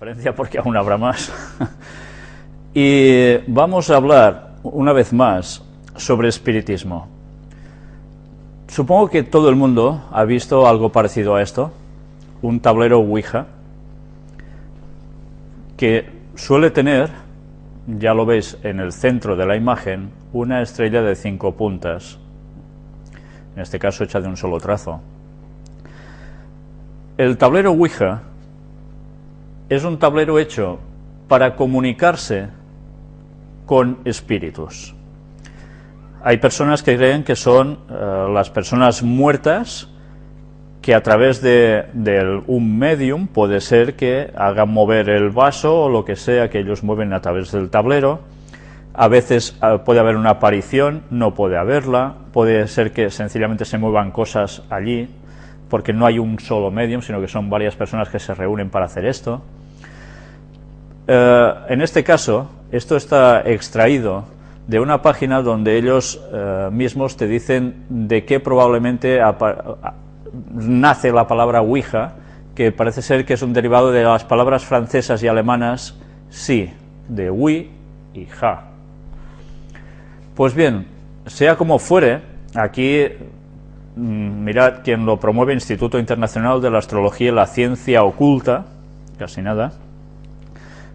porque aún habrá más. y vamos a hablar una vez más sobre espiritismo. Supongo que todo el mundo ha visto algo parecido a esto, un tablero Ouija, que suele tener, ya lo veis en el centro de la imagen, una estrella de cinco puntas, en este caso hecha de un solo trazo. El tablero Ouija es un tablero hecho para comunicarse con espíritus. Hay personas que creen que son eh, las personas muertas que a través de, un medium puede ser que hagan mover el vaso o lo que sea que ellos mueven a través del tablero. A veces eh, puede haber una aparición, no puede haberla, puede ser que sencillamente se muevan cosas allí, porque no hay un solo medium, sino que son varias personas que se reúnen para hacer esto. Eh, en este caso, esto está extraído de una página donde ellos eh, mismos te dicen de qué probablemente nace la palabra Ouija, que parece ser que es un derivado de las palabras francesas y alemanas sí, de oui y ja. Pues bien, sea como fuere, aquí mm, mirad quien lo promueve Instituto Internacional de la Astrología y la Ciencia Oculta, casi nada,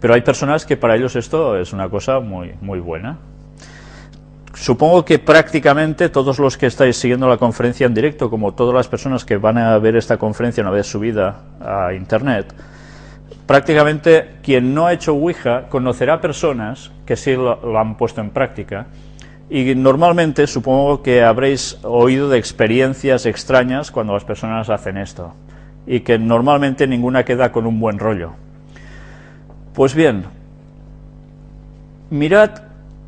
pero hay personas que para ellos esto es una cosa muy, muy buena. Supongo que prácticamente todos los que estáis siguiendo la conferencia en directo, como todas las personas que van a ver esta conferencia una vez subida a Internet, prácticamente quien no ha hecho Ouija conocerá personas que sí lo, han puesto en práctica y normalmente supongo que habréis oído de experiencias extrañas cuando las personas hacen esto y que normalmente ninguna queda con un buen rollo. Pues bien, mirad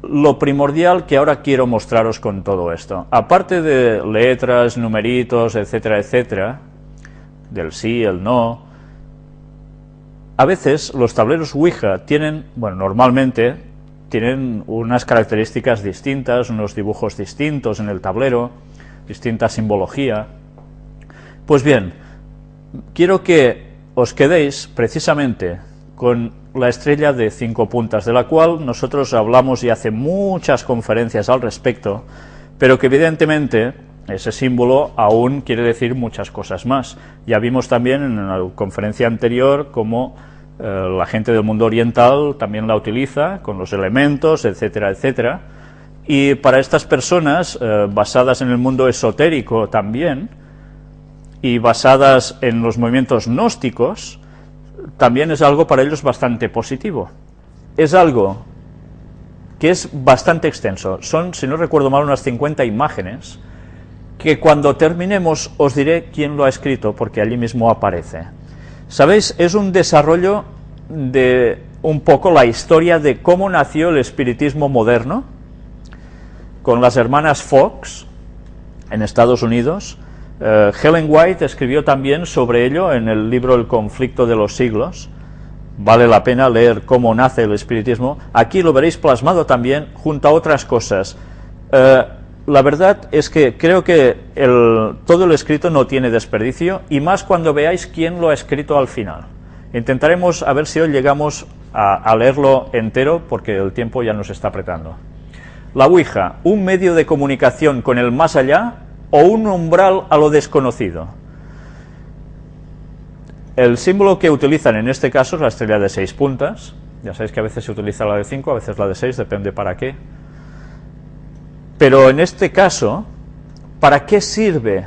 lo primordial que ahora quiero mostraros con todo esto. Aparte de letras, numeritos, etcétera, etcétera, del sí, el no, a veces los tableros Ouija tienen, bueno, normalmente tienen unas características distintas, unos dibujos distintos en el tablero, distinta simbología. Pues bien, quiero que os quedéis precisamente con la estrella de cinco puntas, de la cual nosotros hablamos y hace muchas conferencias al respecto, pero que evidentemente ese símbolo aún quiere decir muchas cosas más. Ya vimos también en la conferencia anterior cómo eh, la gente del mundo oriental también la utiliza con los elementos, etcétera, etcétera. Y para estas personas, eh, basadas en el mundo esotérico también, y basadas en los movimientos gnósticos, también es algo para ellos bastante positivo. Es algo que es bastante extenso. Son, si no recuerdo mal, unas 50 imágenes que cuando terminemos os diré quién lo ha escrito, porque allí mismo aparece. ¿Sabéis? Es un desarrollo de un poco la historia de cómo nació el espiritismo moderno, con las hermanas Fox, en Estados Unidos, eh, Helen White escribió también sobre ello en el libro El conflicto de los siglos. Vale la pena leer cómo nace el espiritismo. Aquí lo veréis plasmado también junto a otras cosas. Eh, la verdad es que creo que todo el escrito no tiene desperdicio, y más cuando veáis quién lo ha escrito al final. Intentaremos a ver si hoy llegamos a, a leerlo entero, porque el tiempo ya nos está apretando. La Ouija, un medio de comunicación con el más allá o un umbral a lo desconocido. El símbolo que utilizan en este caso es la estrella de seis puntas, ya sabéis que a veces se utiliza la de cinco, a veces la de seis, depende para qué. Pero en este caso, ¿para qué sirve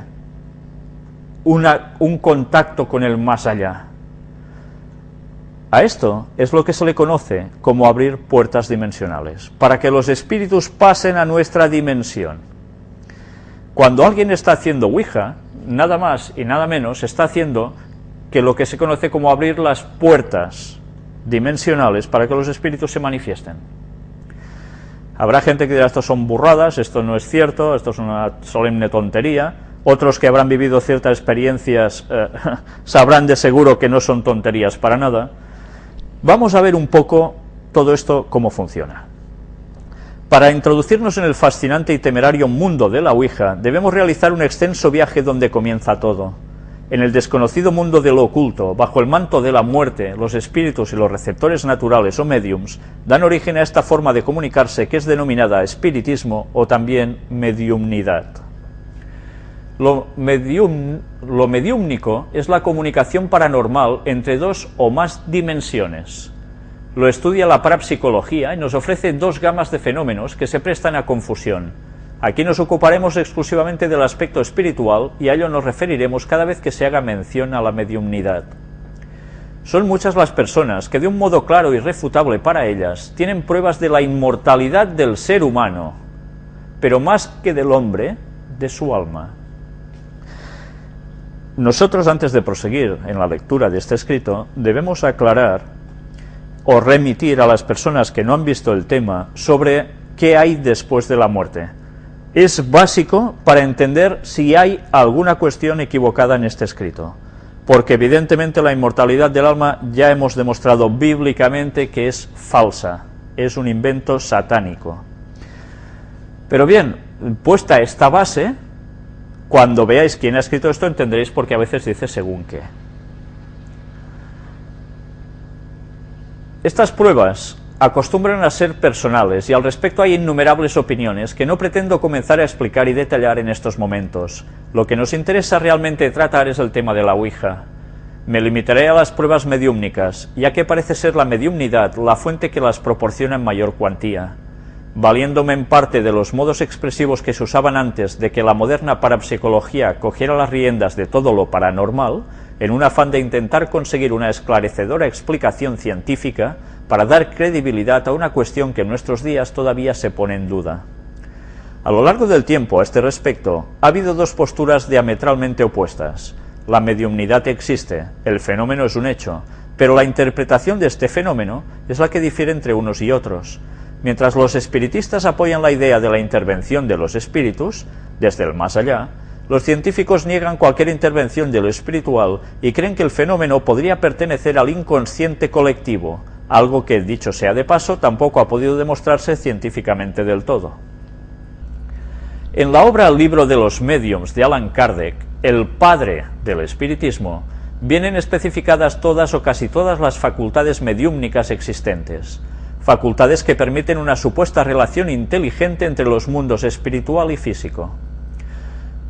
un contacto con el más allá? A esto es lo que se le conoce como abrir puertas dimensionales, para que los espíritus pasen a nuestra dimensión. Cuando alguien está haciendo Ouija, nada más y nada menos está haciendo que lo que se conoce como abrir las puertas dimensionales para que los espíritus se manifiesten. Habrá gente que dirá, esto son burradas, esto no es cierto, esto es una solemne tontería. Otros que habrán vivido ciertas experiencias eh, sabrán de seguro que no son tonterías para nada. Vamos a ver un poco todo esto cómo funciona. Para introducirnos en el fascinante y temerario mundo de la Ouija, debemos realizar un extenso viaje donde comienza todo. En el desconocido mundo de lo oculto, bajo el manto de la muerte, los espíritus y los receptores naturales o mediums dan origen a esta forma de comunicarse que es denominada espiritismo o también mediumnidad. Lo, medium, lo mediúmnico es la comunicación paranormal entre dos o más dimensiones. Lo estudia la parapsicología y nos ofrece dos gamas de fenómenos que se prestan a confusión Aquí nos ocuparemos exclusivamente del aspecto espiritual y a ello nos referiremos cada vez que se haga mención a la mediumnidad. Son muchas las personas que de un modo claro y refutable para ellas tienen pruebas de la inmortalidad del ser humano, pero más que del hombre, de su alma. Nosotros antes de proseguir en la lectura de este escrito debemos aclarar o remitir a las personas que no han visto el tema sobre qué hay después de la muerte es básico para entender si hay alguna cuestión equivocada en este escrito, porque evidentemente la inmortalidad del alma ya hemos demostrado bíblicamente que es falsa, es un invento satánico. Pero bien, puesta esta base, cuando veáis quién ha escrito esto entenderéis por qué a veces dice según qué. Estas pruebas acostumbran a ser personales y al respecto hay innumerables opiniones que no pretendo comenzar a explicar y detallar en estos momentos. Lo que nos interesa realmente tratar es el tema de la Ouija. Me limitaré a las pruebas mediúmnicas, ya que parece ser la mediumnidad la fuente que las proporciona en mayor cuantía. Valiéndome en parte de los modos expresivos que se usaban antes de que la moderna parapsicología cogiera las riendas de todo lo paranormal, en un afán de intentar conseguir una esclarecedora explicación científica, para dar credibilidad a una cuestión que en nuestros días todavía se pone en duda. A lo largo del tiempo, a este respecto, ha habido dos posturas diametralmente opuestas. La mediumnidad existe, el fenómeno es un hecho, pero la interpretación de este fenómeno es la que difiere entre unos y otros. Mientras los espiritistas apoyan la idea de la intervención de los espíritus, desde el más allá, los científicos niegan cualquier intervención de lo espiritual y creen que el fenómeno podría pertenecer al inconsciente colectivo, algo que, dicho sea de paso, tampoco ha podido demostrarse científicamente del todo. En la obra libro de los mediums de Alan Kardec, el padre del espiritismo, vienen especificadas todas o casi todas las facultades mediúmnicas existentes, facultades que permiten una supuesta relación inteligente entre los mundos espiritual y físico.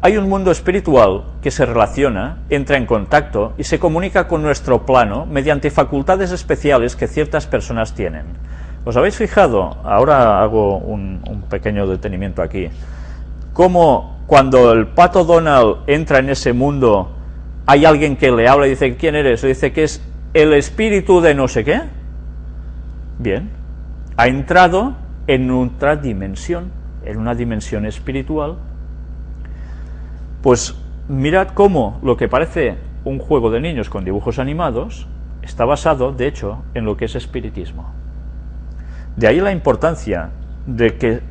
Hay un mundo espiritual que se relaciona, entra en contacto y se comunica con nuestro plano mediante facultades especiales que ciertas personas tienen. ¿Os habéis fijado? Ahora hago un, pequeño detenimiento aquí. Cómo cuando el pato Donald entra en ese mundo, hay alguien que le habla y dice, ¿quién eres? Y dice que es el espíritu de no sé qué. Bien, ha entrado en otra dimensión, en una dimensión espiritual pues mirad cómo lo que parece un juego de niños con dibujos animados está basado, de hecho, en lo que es espiritismo. De ahí la importancia de, que,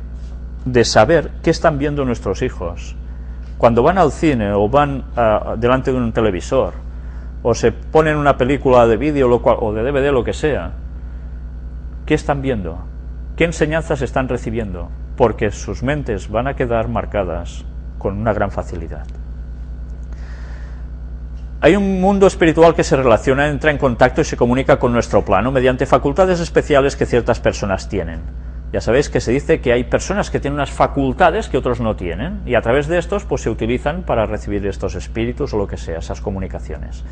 de saber qué están viendo nuestros hijos. Cuando van al cine o van ah, delante de un televisor o se ponen una película de vídeo o de DVD, lo que sea, ¿qué están viendo? ¿Qué enseñanzas están recibiendo? Porque sus mentes van a quedar marcadas con una gran facilidad. Hay un mundo espiritual que se relaciona, entra en contacto y se comunica con nuestro plano mediante facultades especiales que ciertas personas tienen. Ya sabéis que se dice que hay personas que tienen unas facultades que otros no tienen y a través de estos pues se utilizan para recibir estos espíritus o lo que sea, esas comunicaciones.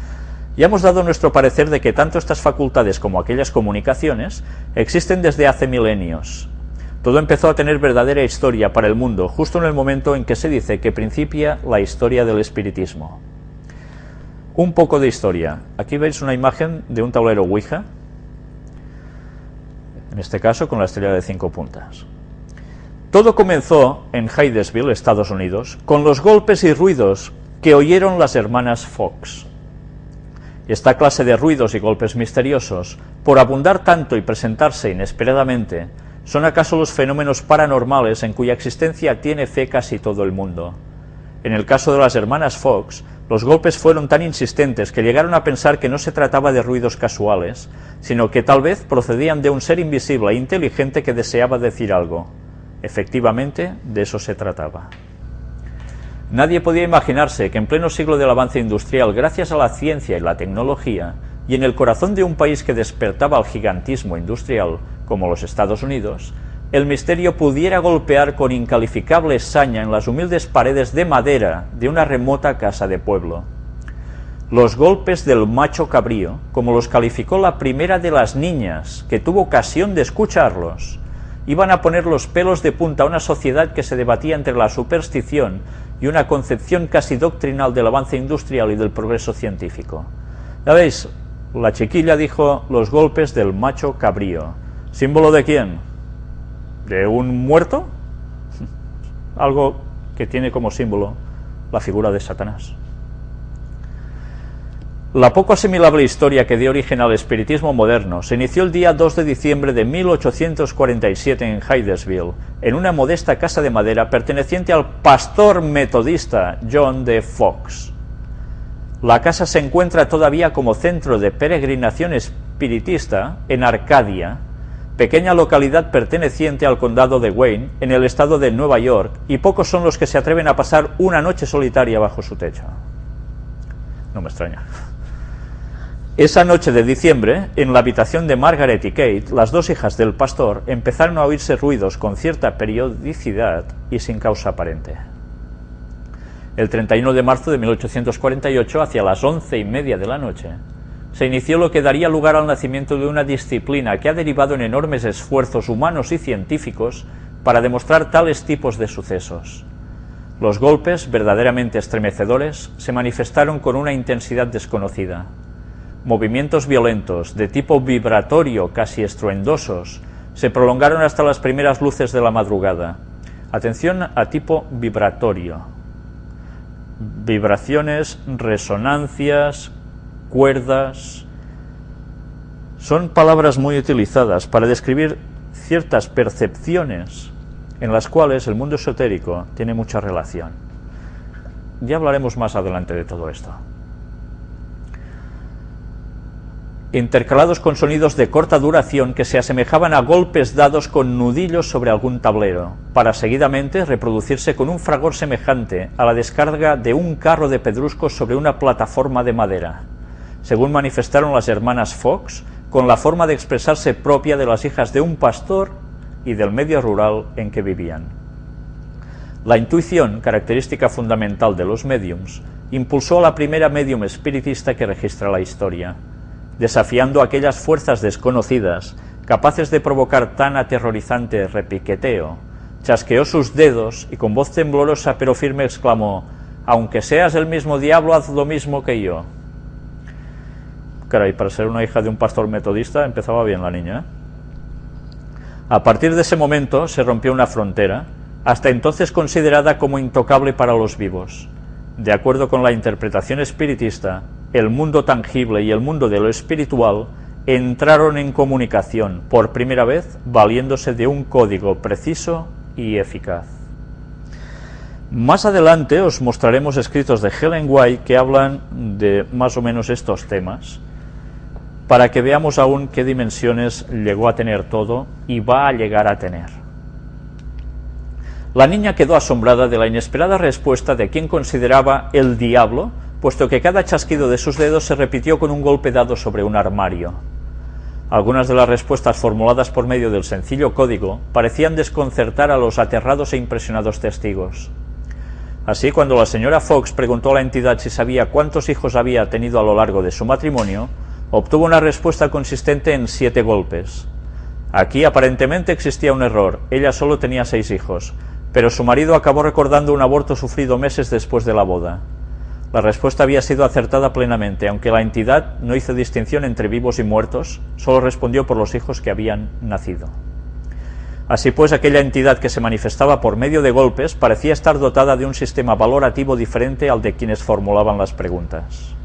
Ya hemos dado nuestro parecer de que tanto estas facultades como aquellas comunicaciones existen desde hace milenios todo empezó a tener verdadera historia para el mundo, justo en el momento en que se dice que principia la historia del espiritismo. Un poco de historia. Aquí veis una imagen de un tablero Ouija, en este caso con la estrella de cinco puntas. Todo comenzó en Hydesville, Estados Unidos, con los golpes y ruidos que oyeron las hermanas Fox. Esta clase de ruidos y golpes misteriosos, por abundar tanto y presentarse inesperadamente, ¿Son acaso los fenómenos paranormales en cuya existencia tiene fe casi todo el mundo? En el caso de las hermanas Fox, los golpes fueron tan insistentes que llegaron a pensar que no se trataba de ruidos casuales, sino que tal vez procedían de un ser invisible e inteligente que deseaba decir algo. Efectivamente, de eso se trataba. Nadie podía imaginarse que en pleno siglo del avance industrial, gracias a la ciencia y la tecnología, y en el corazón de un país que despertaba al gigantismo industrial, como los Estados Unidos, el misterio pudiera golpear con incalificable saña en las humildes paredes de madera de una remota casa de pueblo. Los golpes del macho cabrío, como los calificó la primera de las niñas que tuvo ocasión de escucharlos, iban a poner los pelos de punta a una sociedad que se debatía entre la superstición y una concepción casi doctrinal del avance industrial y del progreso científico. Ya veis, la chiquilla dijo los golpes del macho cabrío. ¿Símbolo de quién? de un muerto, algo que tiene como símbolo la figura de Satanás. La poco asimilable historia que dio origen al espiritismo moderno se inició el día 2 de diciembre de 1847 en Hydesville, en una modesta casa de madera perteneciente al pastor metodista John D. Fox. La casa se encuentra todavía como centro de peregrinación espiritista en Arcadia, pequeña localidad perteneciente al condado de Wayne, en el estado de Nueva York, y pocos son los que se atreven a pasar una noche solitaria bajo su techo. No me extraña. Esa noche de diciembre, en la habitación de Margaret y Kate, las dos hijas del pastor empezaron a oírse ruidos con cierta periodicidad y sin causa aparente. El 31 de marzo de 1848, hacia las once y media de la noche, se inició lo que daría lugar al nacimiento de una disciplina que ha derivado en enormes esfuerzos humanos y científicos para demostrar tales tipos de sucesos. Los golpes, verdaderamente estremecedores, se manifestaron con una intensidad desconocida. Movimientos violentos, de tipo vibratorio casi estruendosos, se prolongaron hasta las primeras luces de la madrugada. Atención a tipo vibratorio. Vibraciones, resonancias, cuerdas. Son palabras muy utilizadas para describir ciertas percepciones en las cuales el mundo esotérico tiene mucha relación. Ya hablaremos más adelante de todo esto. Intercalados con sonidos de corta duración que se asemejaban a golpes dados con nudillos sobre algún tablero, para seguidamente reproducirse con un fragor semejante a la descarga de un carro de pedruscos sobre una plataforma de madera según manifestaron las hermanas Fox, con la forma de expresarse propia de las hijas de un pastor y del medio rural en que vivían. La intuición, característica fundamental de los mediums, impulsó a la primera medium espiritista que registra la historia, desafiando aquellas fuerzas desconocidas capaces de provocar tan aterrorizante repiqueteo, chasqueó sus dedos y con voz temblorosa pero firme exclamó, «Aunque seas el mismo diablo, haz lo mismo que yo». Caray, para ser una hija de un pastor metodista empezaba bien la niña. ¿eh? A partir de ese momento se rompió una frontera, hasta entonces considerada como intocable para los vivos. De acuerdo con la interpretación espiritista, el mundo tangible y el mundo de lo espiritual entraron en comunicación por primera vez valiéndose de un código preciso y eficaz. Más adelante os mostraremos escritos de Helen White que hablan de más o menos estos temas para que veamos aún qué dimensiones llegó a tener todo y va a llegar a tener. La niña quedó asombrada de la inesperada respuesta de quien consideraba el diablo, puesto que cada chasquido de sus dedos se repitió con un golpe dado sobre un armario. Algunas de las respuestas formuladas por medio del sencillo código parecían desconcertar a los aterrados e impresionados testigos. Así, cuando la señora Fox preguntó a la entidad si sabía cuántos hijos había tenido a lo largo de su matrimonio, obtuvo una respuesta consistente en siete golpes. Aquí aparentemente existía un error, ella solo tenía seis hijos, pero su marido acabó recordando un aborto sufrido meses después de la boda. La respuesta había sido acertada plenamente, aunque la entidad no hizo distinción entre vivos y muertos, solo respondió por los hijos que habían nacido. Así pues, aquella entidad que se manifestaba por medio de golpes parecía estar dotada de un sistema valorativo diferente al de quienes formulaban las preguntas.